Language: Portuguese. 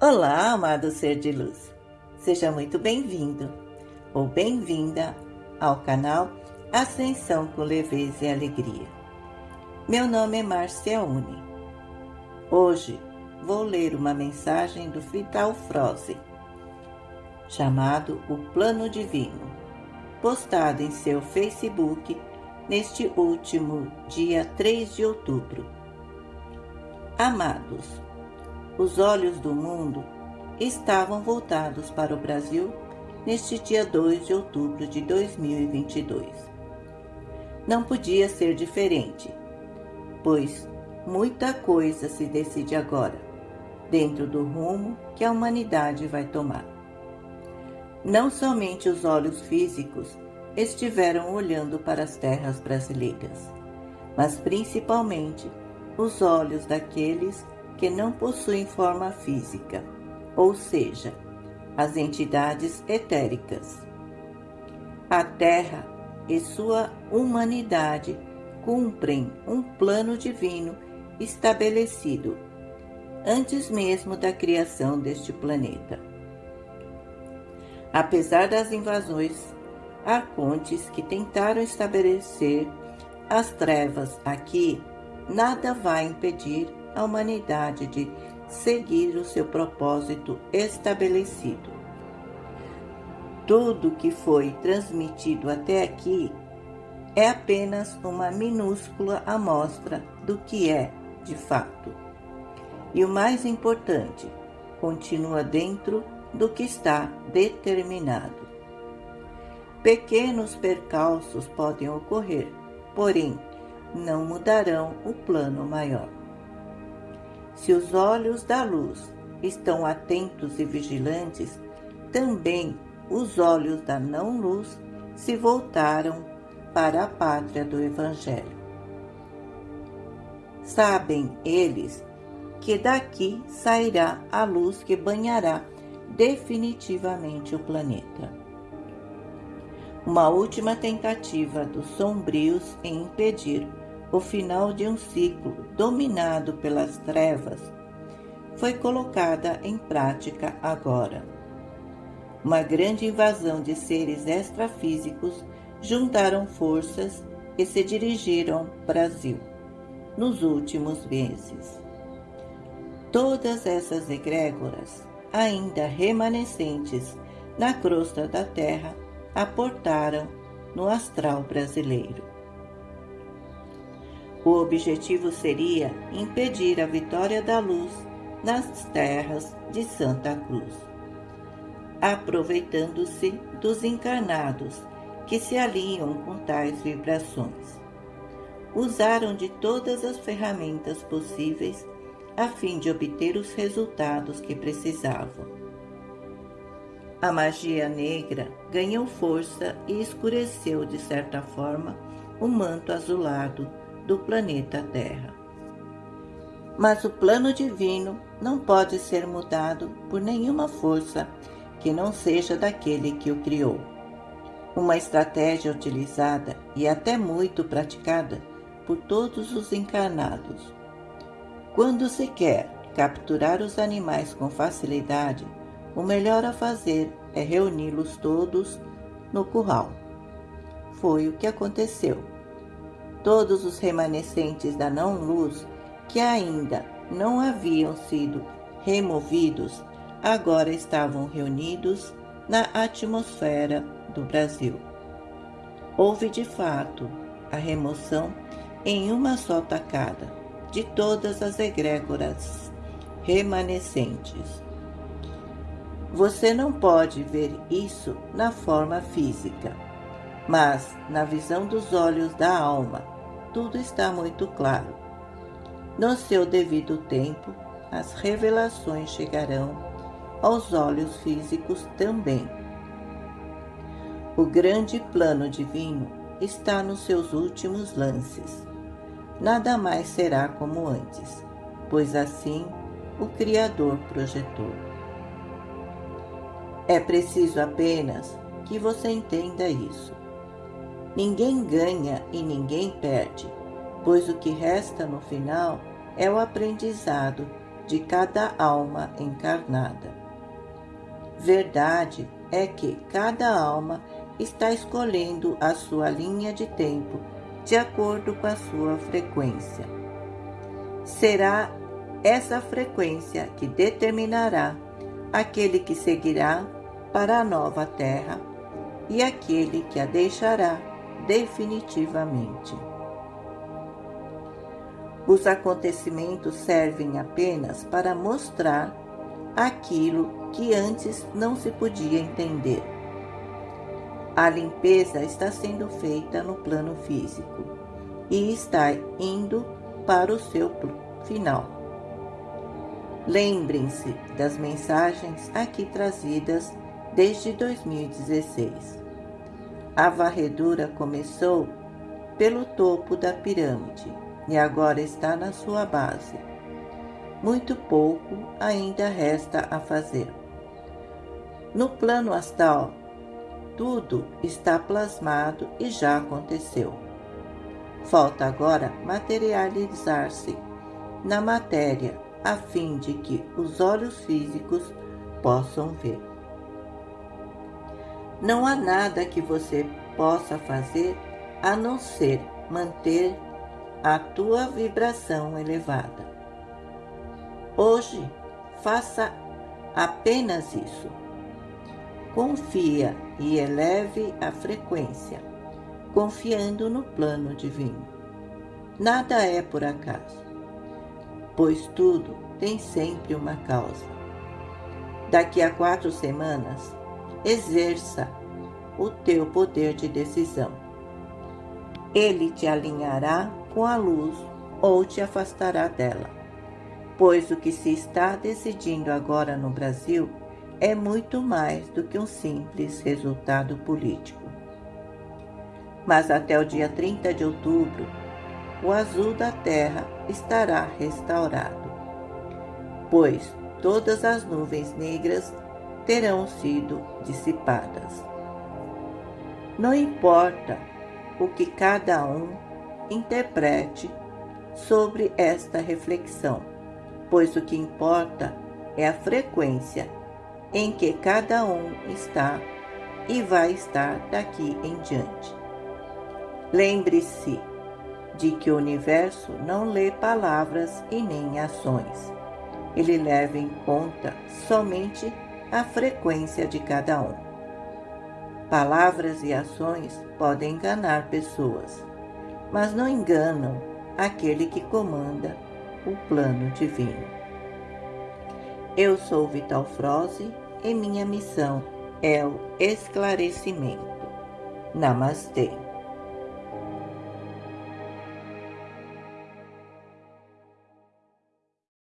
Olá, amado ser de luz. Seja muito bem-vindo ou bem-vinda ao canal Ascensão com Leveza e Alegria. Meu nome é Márcia Uni. Hoje vou ler uma mensagem do Vital Froze, chamado O Plano Divino, postado em seu Facebook neste último dia 3 de outubro. Amados, os olhos do mundo estavam voltados para o Brasil neste dia 2 de outubro de 2022. Não podia ser diferente, pois muita coisa se decide agora, dentro do rumo que a humanidade vai tomar. Não somente os olhos físicos estiveram olhando para as terras brasileiras, mas principalmente os olhos daqueles que não possuem forma física, ou seja, as entidades etéricas. A Terra e sua humanidade cumprem um plano divino estabelecido antes mesmo da criação deste planeta. Apesar das invasões arcontes que tentaram estabelecer as trevas aqui, nada vai impedir a humanidade de seguir o seu propósito estabelecido. Tudo que foi transmitido até aqui é apenas uma minúscula amostra do que é de fato. E o mais importante, continua dentro do que está determinado. Pequenos percalços podem ocorrer, porém, não mudarão o plano maior. Se os olhos da luz estão atentos e vigilantes, também os olhos da não-luz se voltaram para a pátria do Evangelho. Sabem eles que daqui sairá a luz que banhará definitivamente o planeta uma última tentativa dos sombrios em impedir o final de um ciclo dominado pelas trevas foi colocada em prática agora. Uma grande invasão de seres extrafísicos juntaram forças e se dirigiram ao Brasil nos últimos meses. Todas essas egrégoras, ainda remanescentes na crosta da Terra, aportaram no astral brasileiro. O objetivo seria impedir a vitória da luz nas terras de Santa Cruz, aproveitando-se dos encarnados que se alinham com tais vibrações. Usaram de todas as ferramentas possíveis a fim de obter os resultados que precisavam a magia negra ganhou força e escureceu, de certa forma, o manto azulado do planeta Terra. Mas o plano divino não pode ser mudado por nenhuma força que não seja daquele que o criou. Uma estratégia utilizada e até muito praticada por todos os encarnados. Quando se quer capturar os animais com facilidade, o melhor a fazer é reuni-los todos no curral. Foi o que aconteceu. Todos os remanescentes da não-luz que ainda não haviam sido removidos agora estavam reunidos na atmosfera do Brasil. Houve de fato a remoção em uma só tacada de todas as egrégoras remanescentes. Você não pode ver isso na forma física, mas na visão dos olhos da alma, tudo está muito claro. No seu devido tempo, as revelações chegarão aos olhos físicos também. O grande plano divino está nos seus últimos lances. Nada mais será como antes, pois assim o Criador projetou. É preciso apenas que você entenda isso. Ninguém ganha e ninguém perde, pois o que resta no final é o aprendizado de cada alma encarnada. Verdade é que cada alma está escolhendo a sua linha de tempo de acordo com a sua frequência. Será essa frequência que determinará aquele que seguirá para a nova terra e aquele que a deixará definitivamente. Os acontecimentos servem apenas para mostrar aquilo que antes não se podia entender. A limpeza está sendo feita no plano físico e está indo para o seu final. Lembrem-se das mensagens aqui trazidas desde 2016. A varredura começou pelo topo da pirâmide e agora está na sua base. Muito pouco ainda resta a fazer. No plano astral, tudo está plasmado e já aconteceu. Falta agora materializar-se na matéria a fim de que os olhos físicos possam ver. Não há nada que você possa fazer a não ser manter a tua vibração elevada. Hoje, faça apenas isso. Confia e eleve a frequência, confiando no plano divino. Nada é por acaso pois tudo tem sempre uma causa. Daqui a quatro semanas, exerça o teu poder de decisão. Ele te alinhará com a luz ou te afastará dela, pois o que se está decidindo agora no Brasil é muito mais do que um simples resultado político. Mas até o dia 30 de outubro, o azul da terra estará restaurado, pois todas as nuvens negras terão sido dissipadas. Não importa o que cada um interprete sobre esta reflexão, pois o que importa é a frequência em que cada um está e vai estar daqui em diante. Lembre-se de que o universo não lê palavras e nem ações. Ele leva em conta somente a frequência de cada um. Palavras e ações podem enganar pessoas, mas não enganam aquele que comanda o plano divino. Eu sou Vital Froze e minha missão é o esclarecimento. Namastê.